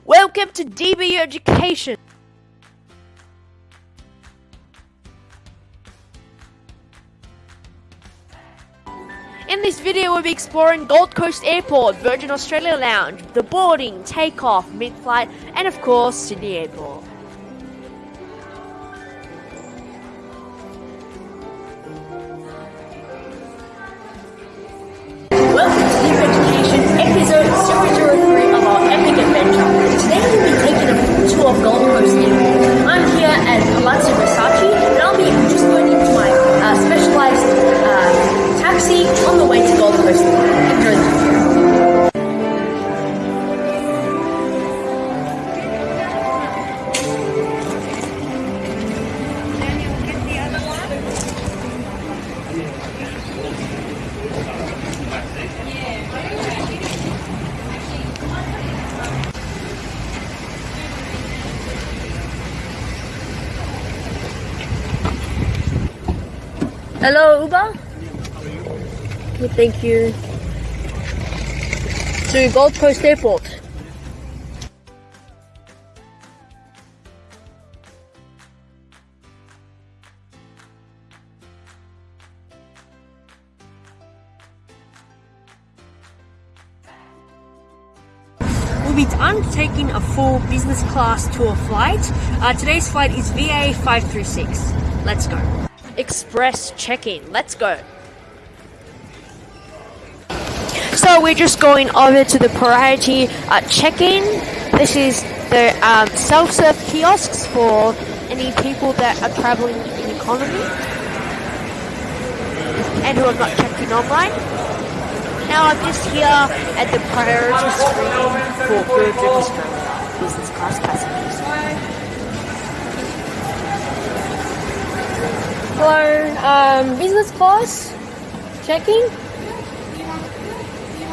Welcome to DB Education. In this video, we'll be exploring Gold Coast Airport, Virgin Australia Lounge, the boarding, takeoff, mid-flight, and of course, Sydney Airport. Tour of Gold Coast. I'm here at Palazzo Versace and I'll be just going into my uh, specialized uh, taxi on the way to Gold Coast. Hello, Uber. Okay, thank you. To Gold Coast Airport. We'll be undertaking a full business class tour flight. Uh, today's flight is VA 536. Let's go. Express check-in. Let's go. So we're just going over to the priority uh, check-in. This is the um, self-serve kiosks for any people that are traveling in economy and who have not checked in online. Now I'm just here at the priority screen for Australia business class passengers. Hello, um, business class, checking.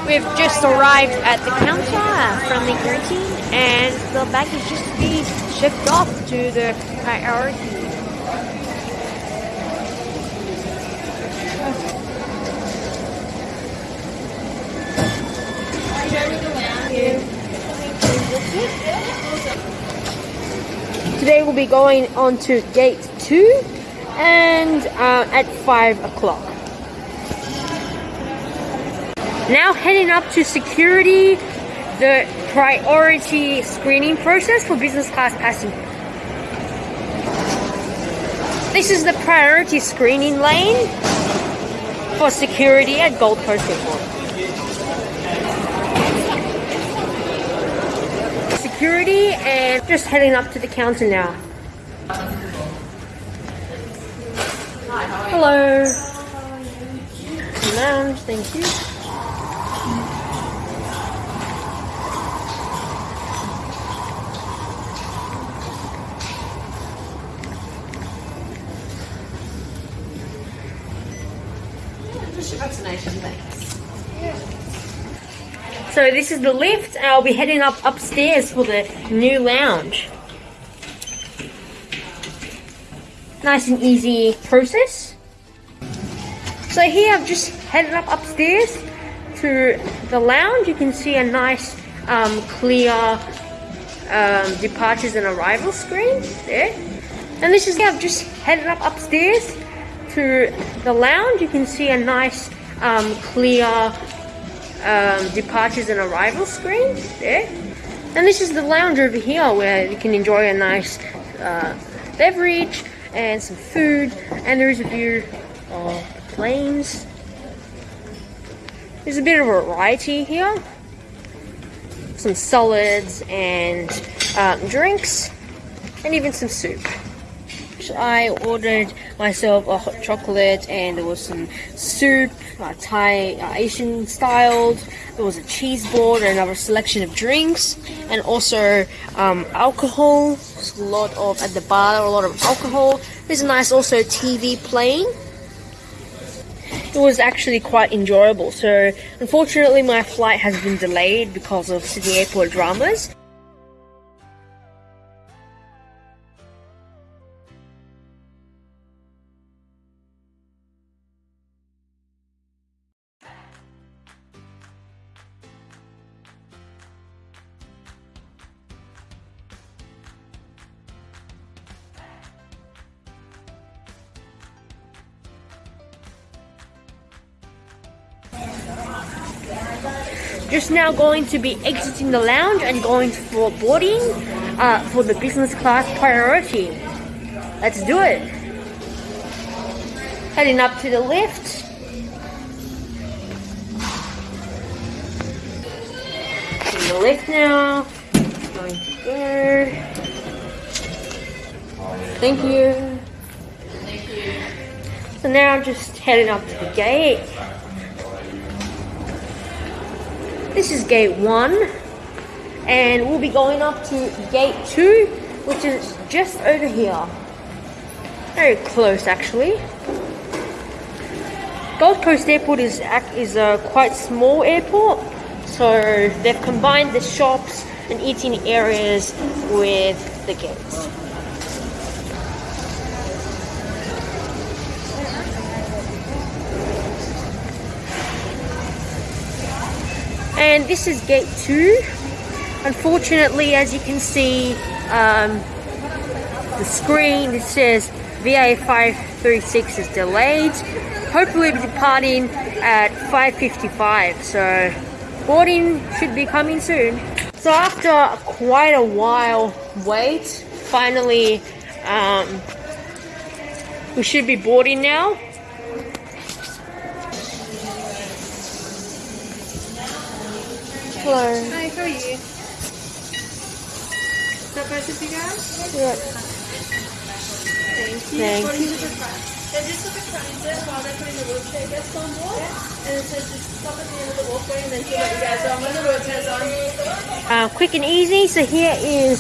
We've just arrived at the counter, from the greeting, and the baggage just to be shipped off to the priority. Today we'll be going on to gate two, and uh, at five o'clock. Now heading up to security, the priority screening process for business class passengers. This is the priority screening lane for security at Gold Coast Airport. Security and just heading up to the counter now. Hello. Lounge, thank you. So this is the lift. Uh, I'll be heading up upstairs for the new lounge. Nice and easy process. So here I've just headed up upstairs to the lounge. You can see a nice um, clear um, departures and arrival screen there. And this is I've just headed up upstairs to the lounge. You can see a nice um, clear um, departures and arrival screen there. And this is the lounge over here where you can enjoy a nice uh, beverage and some food. And there is a view of There's a bit of a variety here. Some solids and um, drinks, and even some soup. I ordered myself a hot chocolate, and there was some soup, uh, Thai uh, Asian styled. There was a cheese board and another selection of drinks, and also um, alcohol. There's a lot of at the bar, a lot of alcohol. There's a nice also TV playing. It was actually quite enjoyable. So, unfortunately, my flight has been delayed because of Sydney Airport dramas. Just now going to be exiting the lounge and going for boarding uh, for the business class priority. Let's do it. Heading up to the lift. In the lift now. Going to go. Thank you. So now I'm just heading up to the gate. This is gate one, and we'll be going up to gate two, which is just over here. Very close, actually. Gold Coast Airport is is a quite small airport, so they've combined the shops and eating areas with the gates. And this is gate two. Unfortunately, as you can see, um, the screen it says VA536 is delayed. Hopefully, we're departing at 5:55. So, boarding should be coming soon. So, after quite a while wait, finally, um, we should be boarding now. Hello. Hi, how are you? Is that better for you guys? Yeah. Thank you. Thank you? They're just at transit while they're putting the wheelchair guests on board. And it says just stop at the end of the walkway and then she'll you guys on when the wheelchair's on. uh, quick and easy. So here is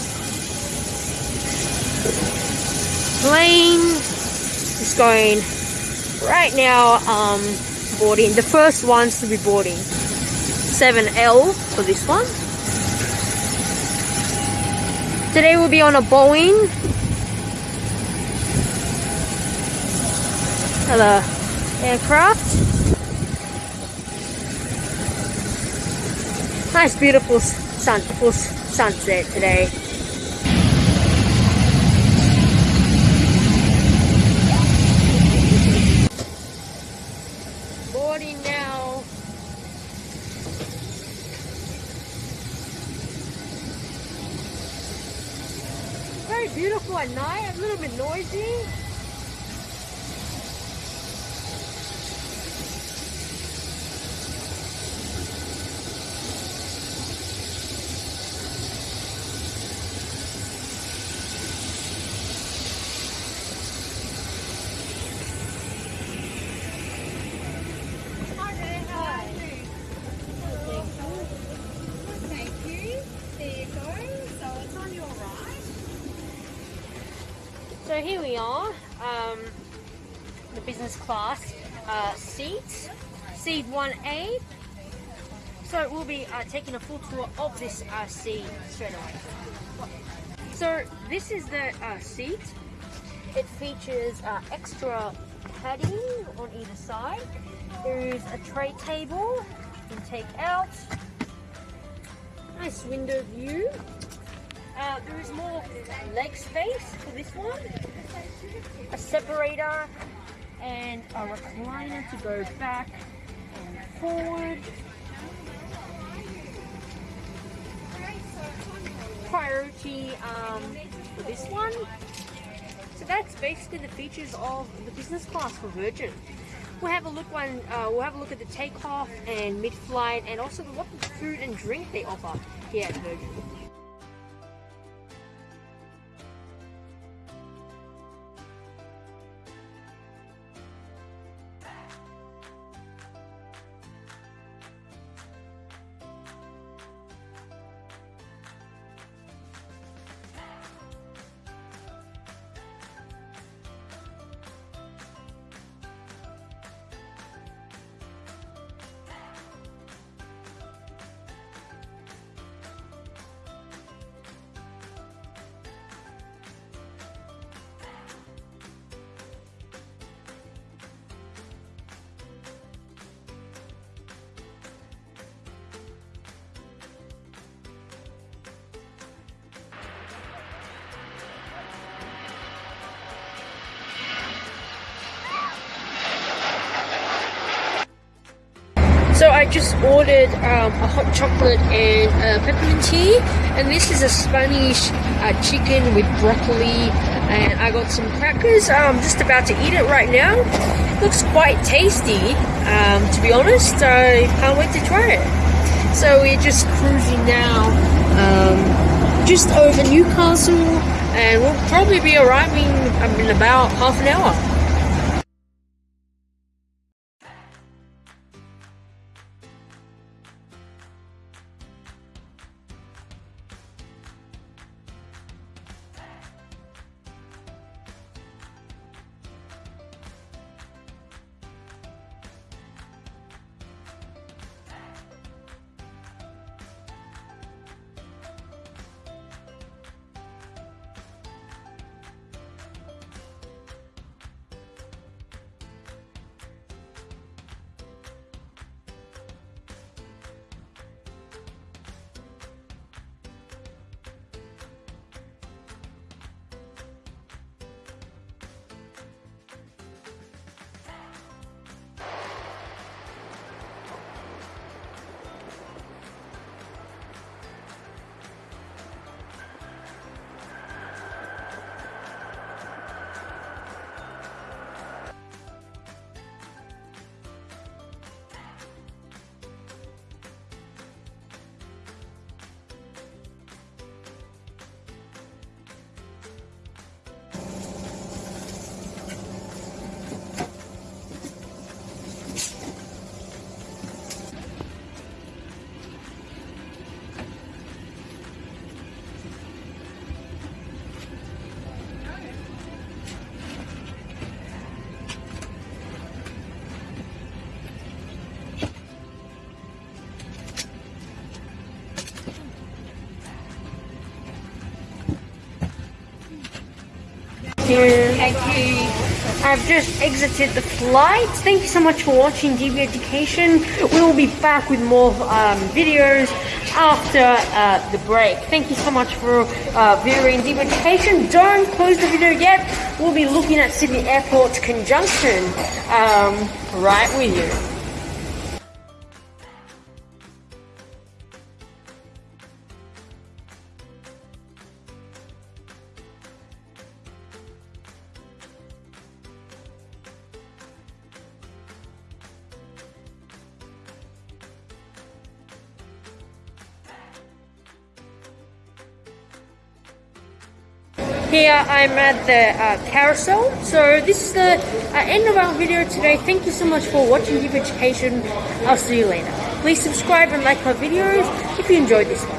plane. It's going right now. Um, boarding the first ones to be boarding. 7L for this one. Today we'll be on a Boeing. Hello, aircraft. Nice, beautiful sun, sunset today. Boarding now. Very beautiful at little noisy. Thank you. There you go. So it's on your right. So here we are, um, the business class uh, seats, seat 1A. So we'll be uh, taking a full tour of this uh, seat straight away. So this is the uh, seat. It features uh, extra padding on either side. There is a tray table you can take out. Nice window view. Uh, there is more leg space for this one. A separator and a recliner to go back and forward. Priority um, for this one. So that's basically the features of the business class for Virgin. We'll have a look one. Uh, we'll have a look at the takeoff and mid-flight, and also what food and drink they offer here at Virgin. I just ordered um, a hot chocolate and uh, peppermint tea, and this is a Spanish uh, chicken with broccoli, and I got some crackers. I'm just about to eat it right now. Looks quite tasty, um, to be honest. I can't wait to try it. So we're just cruising now, um, just over Newcastle, and we'll probably be arriving in about half an hour. Thank you. I've just exited the flight. Thank you so much for watching DB Education. We will be back with more um, videos after uh, the break. Thank you so much for uh, viewing DB Education. Don't close the video yet. We'll be looking at Sydney Airport's conjunction um, right with you. Here I'm at the uh, carousel. So this is the uh, end of our video today. Thank you so much for watching DB Education. I'll see you later. Please subscribe and like our videos if you enjoyed this one.